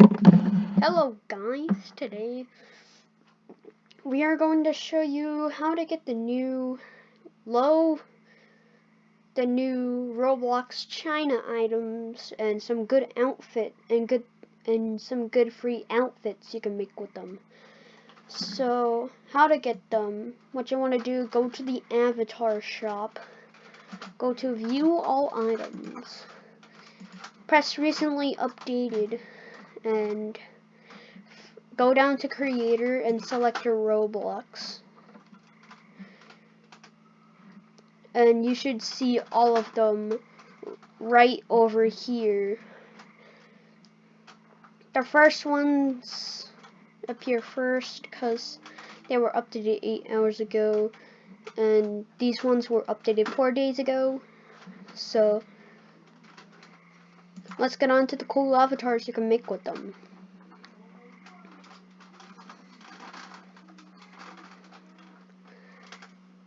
Hello guys, today we are going to show you how to get the new low the new Roblox China items and some good outfit and good and some good free outfits you can make with them. So, how to get them? What you want to do, go to the avatar shop. Go to view all items. Press recently updated and go down to creator and select your Roblox. And you should see all of them right over here. The first ones appear first because they were updated 8 hours ago and these ones were updated 4 days ago so let's get on to the cool avatars you can make with them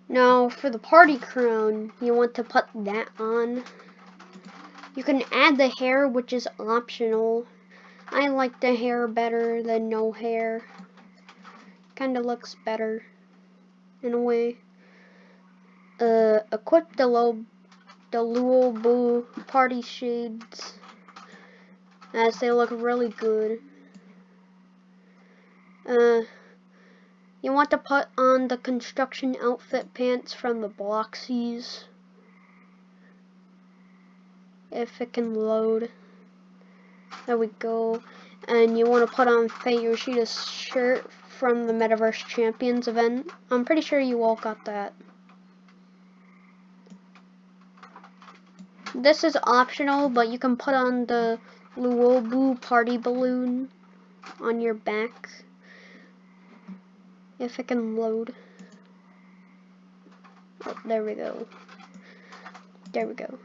now for the party crown you want to put that on you can add the hair which is optional I like the hair better than no hair. Kinda looks better in a way. Uh, equip the low, the Luobu party shades as they look really good. Uh, you want to put on the construction outfit pants from the Bloxies if it can load. There we go. And you want to put on Faye Yoshida's shirt from the Metaverse Champions event. I'm pretty sure you all got that. This is optional, but you can put on the Luobu party balloon on your back. If it can load. Oh, there we go. There we go.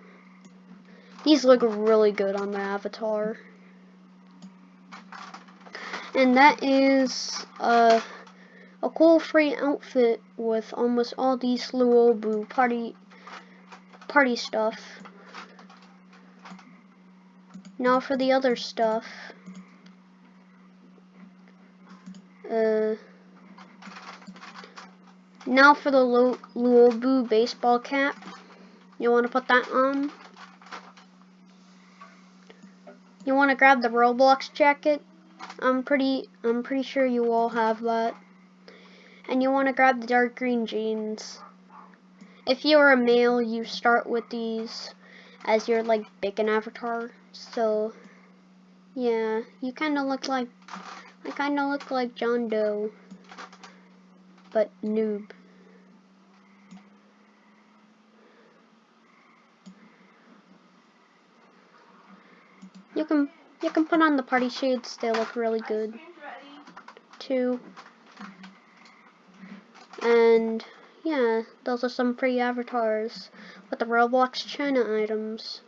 These look really good on the avatar and that is uh, a cool free outfit with almost all these Luobu party party stuff. Now for the other stuff. Uh, now for the Luobu baseball cap. You want to put that on. You want to grab the Roblox jacket. I'm pretty I'm pretty sure you all have that. And you want to grab the dark green jeans. If you're a male, you start with these as your like bacon avatar. So yeah, you kind of look like I kind of look like John Doe, but noob. You can you can put on the party shades, they look really good too. And yeah, those are some free avatars with the Roblox China items.